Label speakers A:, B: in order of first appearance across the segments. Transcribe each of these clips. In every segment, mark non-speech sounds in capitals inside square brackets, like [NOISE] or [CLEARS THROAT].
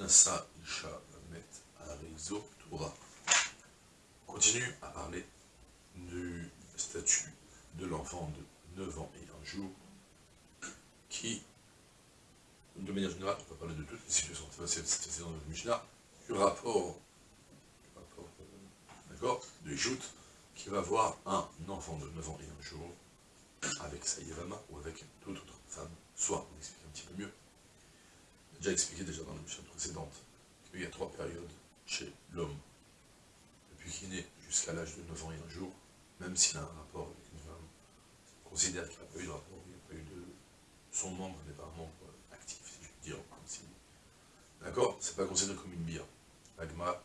A: Nasa Isha Met Torah. Continue à parler du statut de l'enfant de 9 ans et un jour qui, de manière générale, on va parler de toutes les situations, c'est dans le Mishnah, du rapport, rapport euh, d'accord, de Jout, qui va voir un enfant de 9 ans et un jour avec sa ou avec toute autre femme, soit, on explique un petit peu mieux, déjà expliqué déjà dans la mission précédente qu'il y a trois périodes chez l'homme. Depuis qu'il naît jusqu'à l'âge de 9 ans et un jour, même s'il a un rapport avec une femme, on considère qu'il n'a pas eu de rapport, il n'a pas eu de... Son membre n'est pas un membre actif, si je puis dire, si... D'accord C'est pas considéré comme une bière. L'agma,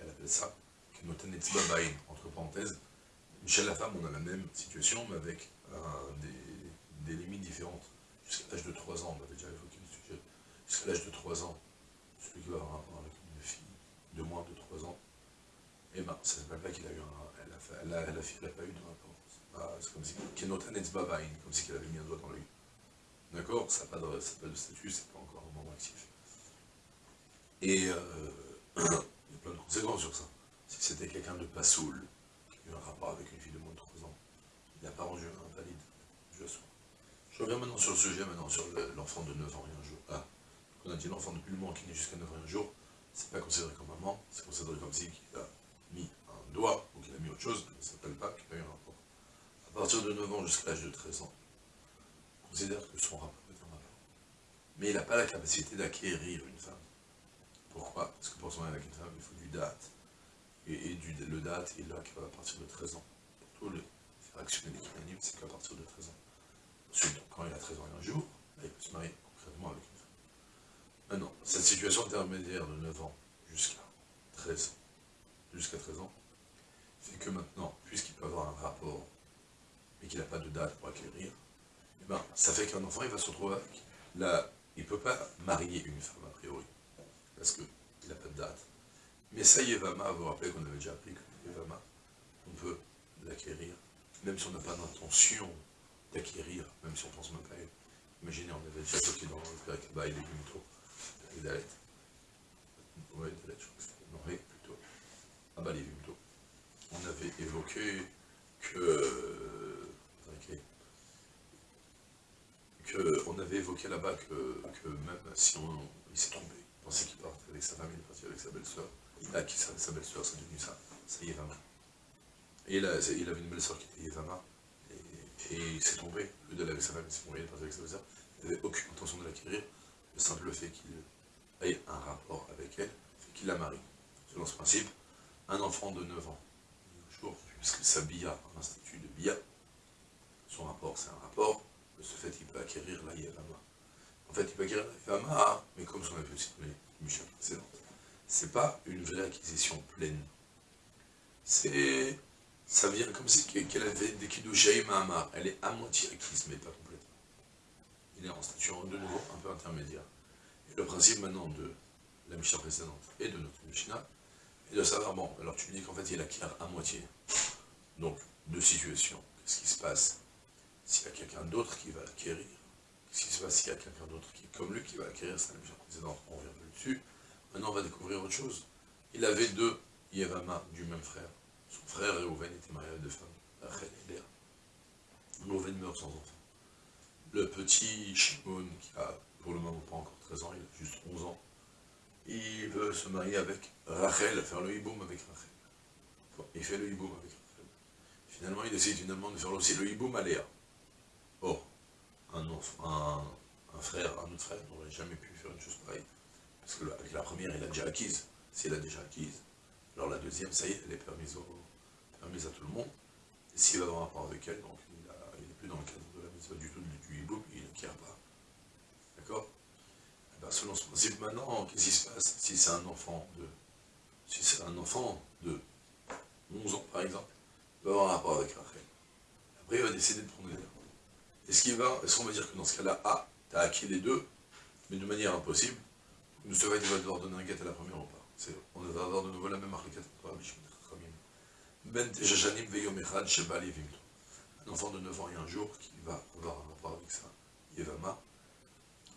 A: elle appelle ça et entre parenthèses. Chez la femme, on a la même situation, mais avec des, des limites différentes. Jusqu'à l'âge de 3 ans, on avait déjà évoqué jusqu'à l'âge de 3 ans, celui qui va avoir un rapport avec une fille de moins de 3 ans, eh ben, ça ne s'appelle pas qu'il a eu un... Elle a, elle a, la fille n'a pas eu de rapport. C'est comme si... comme si qu'elle avait mis un doigt dans l'œil. D'accord? Ça n'a pas, de statut, c'est pas encore un membre actif. Et euh, [CLEARS THROAT] il y a plein de conséquences sur ça. Si c'était quelqu'un de pas saoul, qui a eu un rapport avec une fille de moins de 3 ans, il n'a pas rendu invalide. Je, je reviens maintenant sur le sujet, maintenant sur l'enfant de 9 ans et un jour. Ah, on a dit l'enfant depuis le moment qui naît jusqu'à 9 ans un jour, c'est pas considéré comme maman, c'est considéré comme si qu'il a mis un doigt ou qu'il a mis autre chose, ça ne s'appelle pas qu'il a eu un rapport. À partir de 9 ans jusqu'à l'âge de 13 ans, on considère que son rapport est un rapport. Mais il n'a pas la capacité d'acquérir une femme. Pourquoi? Parce que pour se marier avec une femme, il faut du date. Et, du, le date, il là à partir de 13 ans. Pour tous les faire actionner l'équilibre, c'est qu'à partir de 13 ans. Ensuite, quand il a 13 ans et un jour, il peut se marier concrètement avec une Maintenant, cette situation intermédiaire de 9 ans jusqu'à 13 jusqu'à 13 ans, fait que maintenant, puisqu'il peut avoir un rapport, mais qu'il n'a pas de date pour acquérir, eh ben, ça fait qu'un enfant, il va se retrouver avec. Il ne peut pas marier une femme, a priori, parce qu'il n'a pas de date. Mais ça, Yevama, vous vous rappelez qu'on avait déjà appris que Yevama, on peut l'acquérir, même si on n'a pas d'intention d'acquérir, même si on pense même pas à elle. Imaginez, on avait déjà évoqué dans le Kabaï des Gumito, Dalet. Je crois que plutôt. Ah bah, les plutôt. On avait évoqué que. que on avait évoqué là-bas que, même si on, il s'est tombé, il pensait qu'il partait avec sa femme, il est parti avec sa belle-sœur, il a acquis sa, sa belle-sœur, c'est devenu ça, c'est Yévama. Et il, avait une belle-sœur qui était Yévama, et, il s'est tombé, le d'aller avec sa femme, il s'est tombé, il est parti avec sa belle-sœur, il n'avait aucune intention de l'acquérir, le simple fait qu'il ait un rapport avec elle, fait qu'il la marie. Selon ce principe, un enfant de 9 ans, puisque sa bia, un institut de bia, son rapport c'est un rapport, de ce fait il peut acquérir la yavama. En fait, il peut acquérir la yavama, mais comme avait aussi donné Michel précédente. C'est pas une vraie acquisition pleine. C'est. Ça vient comme si qu'elle avait des kidoujaï Mahamar. Elle est à moitié acquise, mais pas complètement. En statut de nouveau un peu intermédiaire. Et le principe maintenant de la Mishnah précédente et de notre Mishnah est de savoir, bon, alors tu me dis qu'en fait il acquiert à moitié. Donc, deux situations. Qu'est-ce qui se passe s'il y a quelqu'un d'autre qui va l'acquérir Qu'est-ce qui se passe s'il y a quelqu'un d'autre qui est comme lui qui va l'acquérir C'est la Mishnah précédente, on revient dessus. Maintenant on va découvrir autre chose. Il avait deux Yevama du même frère. Son frère Reuven était marié à deux femmes, Rachel et Léa. Reuven meurt sans enfant le petit Shimon, qui a pour le moment pas encore 13 ans, il a juste 11 ans, il veut se marier avec Rachel, faire le hiboum avec Rachel. il fait le hiboum avec Rachel. Finalement, il décide finalement de faire aussi le hiboum à Léa. Or, un, frère, un autre frère n'aurait jamais pu faire une chose pareille. Parce que avec la première, il a déjà acquise. S'il a déjà acquise, alors la deuxième, ça y est, elle est permise, à tout le monde. S'il va avoir un rapport avec elle, donc il n'est plus dans le cadre de la mise du tout du hiboum, il n'acquiert pas. D'accord bah, selon ce principe, maintenant, qu'est-ce qui se passe si c'est un enfant de... Si c'est un enfant de 11 ans, par exemple, il va avoir un rapport avec Rachel. Après, il va décider de prendre les deux. Est-ce qu'il va, est-ce qu'on va dire que dans ce cas-là, ah, tu as acquis les deux, mais de manière impossible, nous va devoir donner un guet à la première ou pas On va avoir de nouveau la même Shimon Ben Un enfant de 9 ans et un jour qui va avoir un rapport avec ça, Yevama.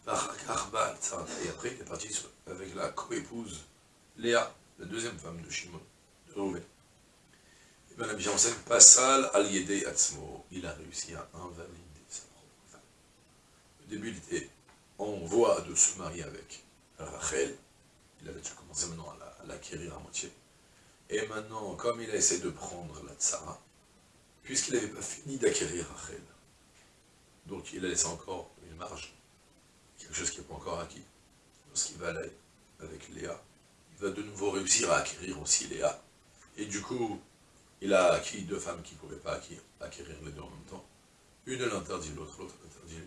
A: Et après, il est parti avec la co-épouse Léa, la deuxième femme de Shimon, de Rouven. Et bien la enseigne, Passal al Yedei Atzmo, il a réussi à invalider sa propre femme. Au début, il était en voie de se marier avec Rachel, il avait déjà commencé maintenant à l'acquérir à moitié. Et maintenant, comme il a essayé de prendre la tsara, puisqu'il n'avait pas fini d'acquérir Rachel, donc il a laissé encore une marge, acquis. Lorsqu'il va aller avec Léa, il va de nouveau réussir à acquérir aussi Léa. Et du coup, il a acquis deux femmes qui ne pouvaient pas acquérir, les deux en même temps. Une l'interdit, l'autre, l'autre l'interdit.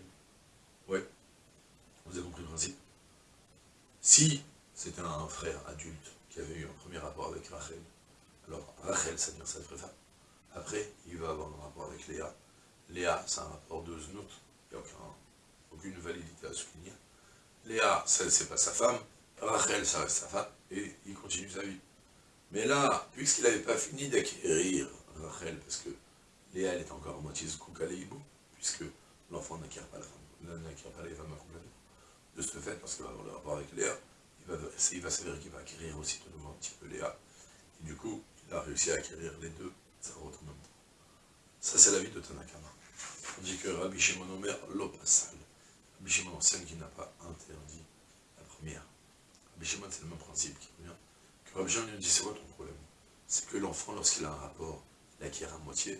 A: Ouais, vous avez compris le principe? Si c'était un frère adulte qui avait eu un premier rapport avec Rachel, alors Rachel, ça veut sa vraie femme. Après, il va avoir un rapport avec Léa. Léa, c'est un rapport de znout. Il n'y a aucune validité à souligner. Léa, c'est pas sa femme. Rachel, ça reste sa femme. Et il continue sa vie. Mais là, puisqu'il n'avait pas fini d'acquérir Rachel, parce que Léa, elle est encore à moitié Zkoukaleibou, puisque l'enfant n'acquiert pas la femme, n'acquiert pas les femmes complètement. De ce fait, parce qu'il va avoir le rapport avec Léa, il va, s'avérer qu'il va acquérir aussi nouveau un petit peu Léa. Et du coup, il a réussi à acquérir les deux ça en même temps. Ça, c'est la vie de Tanakama. On dit que Rabbi Shimon Omer l'opasal. Rabbi Shimon enseigne qu'il n'a pas interdit la première. Rabbi Shimon, c'est le même principe qui revient. Que Rabbi Shimon lui dit, c'est quoi ton problème C'est que l'enfant, lorsqu'il a un rapport, il acquiert à moitié.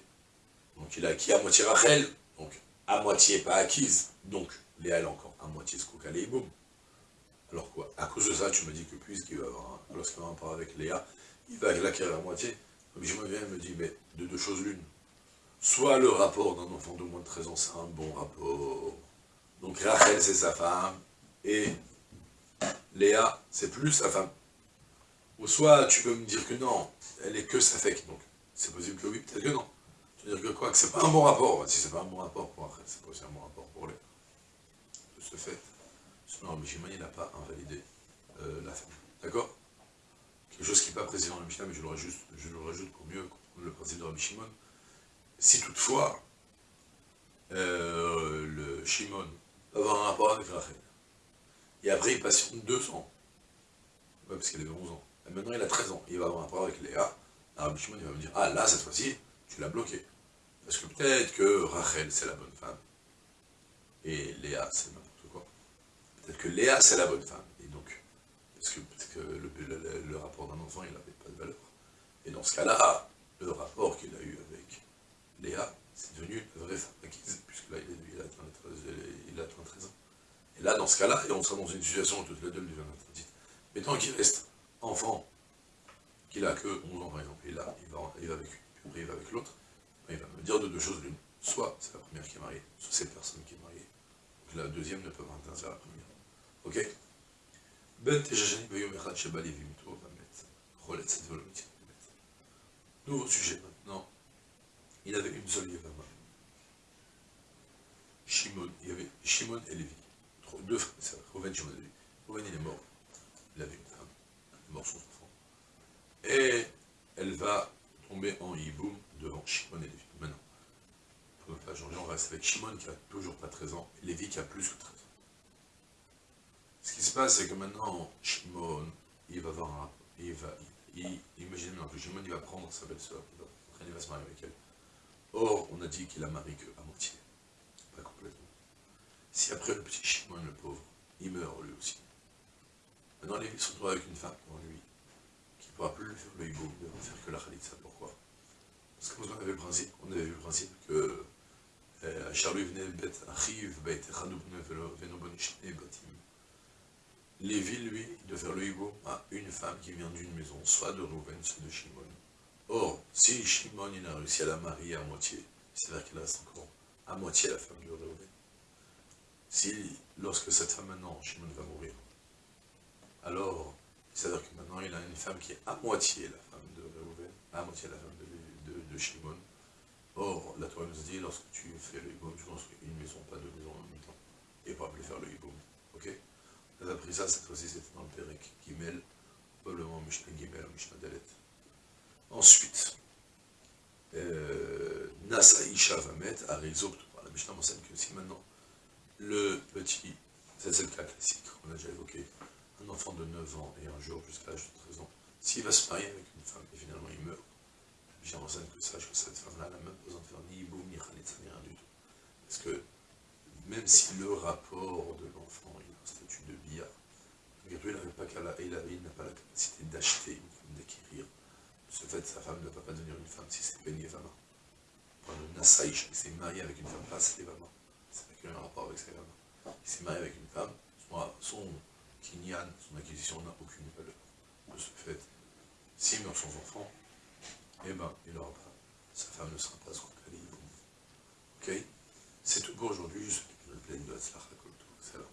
A: Donc il a acquis à moitié Rachel, donc à moitié pas acquise. Donc Léa, elle encore à moitié Skoukale et boum. Alors quoi? À cause de ça, tu me dis que puisqu'il va avoir un, lorsqu'il un avec Léa, il va l'acquérir à moitié. Me viens et me dis, mais de deux choses l'une. Soit le rapport d'un enfant de moins de 13 ans, c'est un bon rapport. Donc Rachel, c'est sa femme, et Léa, c'est plus sa femme. Ou soit tu peux me dire que non, elle est que sa fake, donc c'est possible que oui, peut-être que non. Tu veux dire que quoi Que c'est pas un bon rapport. Si c'est pas un bon rapport pour Rachel, c'est pas aussi un bon rapport pour Léa. De ce fait. Non, Mishima, il n'a pas invalidé euh, la femme. D'accord? Quelque chose qui n'est pas précis dans le Mishnah, mais je le, rajoute, je le rajoute pour mieux comprendre le principe de Rabbi Shimon. Si toutefois, euh, le Shimon avoir un rapport avec Rachel, et après il patiente deux ans, ouais, parce qu'il avait 11 ans, et maintenant il a 13 ans, il va avoir un rapport avec Léa, Rabbi Shimon il va me dire, ah là, cette fois-ci, tu l'as bloqué. Parce que peut-être que Rachel, c'est la bonne femme, et Léa, c'est le Peut-être que Léa, c'est la bonne femme. Et donc, parce que peut-être que le, rapport d'un enfant, il n'avait pas de valeur. Et dans ce cas-là, le rapport qu'il a eu avec Léa, c'est devenu une vraie femme acquise, puisque là, il, a, atteint 13, ans. Et là, dans ce cas-là, on sera dans une situation où toutes les deux deviennent interdites. Mais tant qu'il reste enfant, qu'il a que 11 ans par exemple, et là, il va, avec une, il va avec l'autre, il va me dire de deux choses l'une. Soit c'est la première qui est mariée, soit c'est personne qui est mariée. Donc la deuxième ne peut pas interdire la première. Ok? Ben Nouveau sujet maintenant. Il avait une seule Yevama. Shimon, il y avait Shimon et Lévi. Deux Shimon et Lévi. Rouven, il est mort. Il avait une femme. Il est mort son enfant. Et elle va tomber en hiboum devant Shimon et Lévi. Maintenant, pour ne pas changer, on reste avec Shimon qui a toujours pas 13 ans Lévi qui a plus que 13 ans. Ce qui se passe, c'est que maintenant, Shimon, il va avoir un... Il va, il, imaginez maintenant que Shimon, il va prendre sa belle-sœur, il va, se marier avec elle. Or, on a dit qu'il a marié qu'à moitié. Si après le petit Shimon, le pauvre, il meurt lui aussi, maintenant il se retrouve avec une femme pour lui, qui ne pourra plus lui faire le hibou, ne va faire que la khalitsa. Pourquoi? Parce vous avez le principe, on avait vu le principe que euh, Charlie venait bête, arrive, bête, Lévi, lui, de faire le hibou à une femme qui vient d'une maison, soit de Rouven, soit de Shimon. Or, si Shimon il a réussi à la marier à moitié, c'est-à-dire qu'il reste encore à moitié la femme de Rouven. Si, lorsque cette femme maintenant, Shimon va mourir, C'est-à-dire que maintenant, il a une femme qui est à moitié la femme de Reuven, à moitié la femme de, Shimon. Or, la Torah nous dit, lorsque tu fais le hiboum, tu construis une maison, pas deux maisons en même temps. Et pas plus faire le hiboum. Ok? On a appris ça, cette fois-ci, c'était dans le Pérec probablement Mishnah Gimel Mishnah Dalet. Ensuite, euh, Nasa Isha va mettre à La Mishnah m'enseigne que si maintenant le petit, c'est le cas classique, on a déjà évoqué, un enfant de 9 ans et un jour jusqu'à l'âge de 13 ans, s'il va se marier avec une femme et finalement il meurt, la Mishnah m'enseigne que sache que cette femme-là n'a même pas besoin de faire ni boum, ni khalitza, ni rien du tout. Parce que même si le rapport de l'enfant est un statut de bia, il n'a pas, pas la capacité d'acheter d'acquérir ce fait, sa femme ne va pas devenir une femme si c'est Ben Yevama. Quand le Nasaïch s'est marié avec une femme, pas c'est Yevama. N'a qu'un rapport avec sa femme. Il s'est marié avec une femme, son kinyan, son acquisition n'a aucune valeur. De ce fait, s'il meurt sans enfant, eh ben, il n'aura pas, sa femme ne sera pas son calibre. Ok? C'est tout pour aujourd'hui, je souhaite une pleine de. Excellent.